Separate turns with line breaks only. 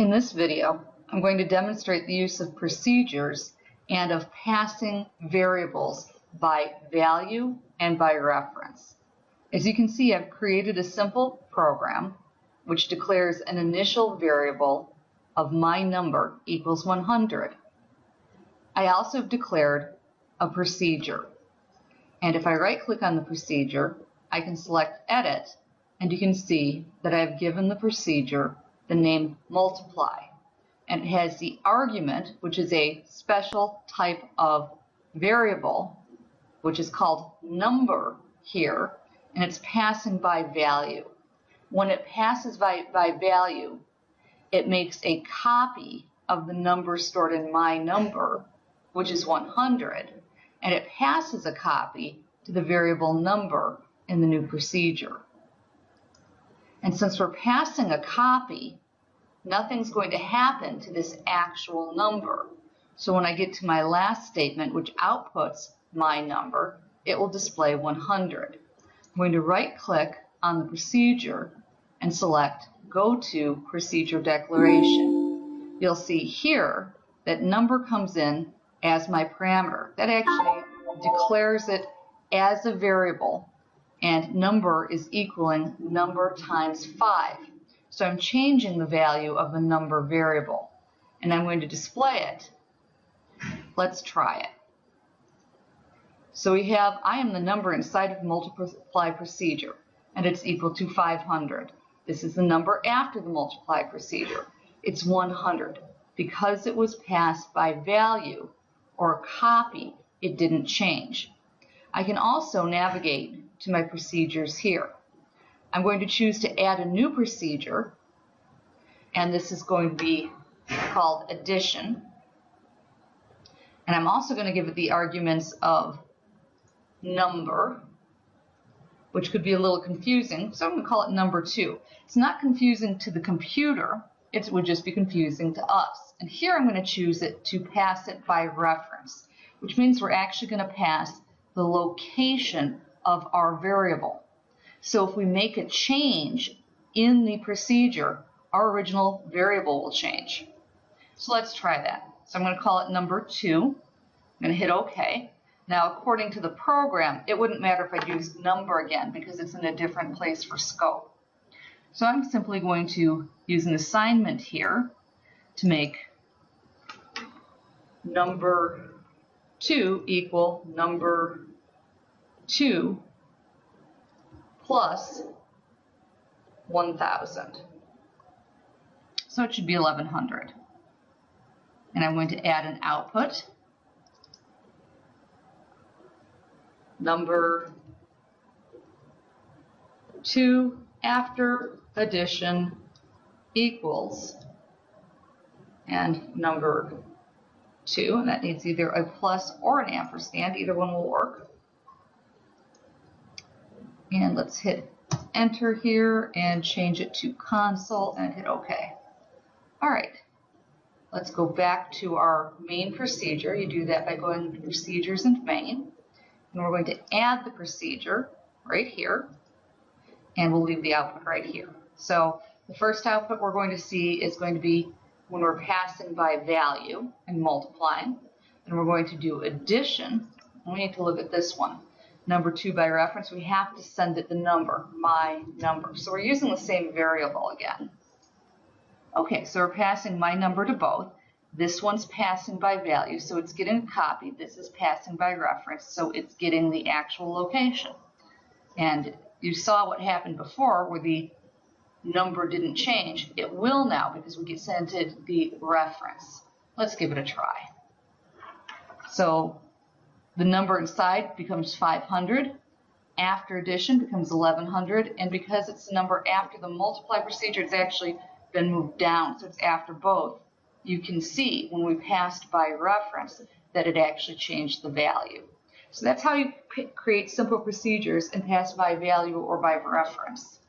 In this video, I'm going to demonstrate the use of procedures and of passing variables by value and by reference. As you can see, I've created a simple program which declares an initial variable of my number equals 100. I also have declared a procedure. And if I right click on the procedure, I can select edit and you can see that I've given the procedure the name multiply. And it has the argument, which is a special type of variable, which is called number here, and it's passing by value. When it passes by, by value, it makes a copy of the number stored in my number, which is 100, and it passes a copy to the variable number in the new procedure. And since we're passing a copy, nothing's going to happen to this actual number. So when I get to my last statement, which outputs my number, it will display 100. I'm going to right click on the procedure and select Go to Procedure Declaration. You'll see here that number comes in as my parameter. That actually declares it as a variable and number is equaling number times 5. So I'm changing the value of the number variable and I'm going to display it. Let's try it. So we have, I am the number inside of multiply procedure and it's equal to 500. This is the number after the multiply procedure. It's 100. Because it was passed by value or copy, it didn't change. I can also navigate to my procedures here. I'm going to choose to add a new procedure, and this is going to be called addition. And I'm also going to give it the arguments of number, which could be a little confusing, so I'm going to call it number two. It's not confusing to the computer, it would just be confusing to us. And here I'm going to choose it to pass it by reference, which means we're actually going to pass the location of our variable. So if we make a change in the procedure, our original variable will change. So let's try that. So I'm going to call it number two. I'm going to hit OK. Now, according to the program, it wouldn't matter if I used number again because it's in a different place for scope. So I'm simply going to use an assignment here to make number 2 equal number 2 plus 1,000. So it should be 1,100. And I'm going to add an output. Number 2 after addition equals and number 2, and that needs either a plus or an ampersand, either one will work. And let's hit enter here and change it to console and hit OK. All right, let's go back to our main procedure. You do that by going to procedures and main. And we're going to add the procedure right here. And we'll leave the output right here. So the first output we're going to see is going to be when we're passing by value and multiplying. And we're going to do addition. We need to look at this one number two by reference, we have to send it the number, my number. So we're using the same variable again. Okay, so we're passing my number to both. This one's passing by value, so it's getting a copy. This is passing by reference, so it's getting the actual location. And you saw what happened before where the number didn't change. It will now because we get sent it the reference. Let's give it a try. So the number inside becomes 500. After addition becomes 1100. And because it's the number after the multiply procedure, it's actually been moved down. So it's after both. You can see when we passed by reference that it actually changed the value. So that's how you create simple procedures and pass by value or by reference.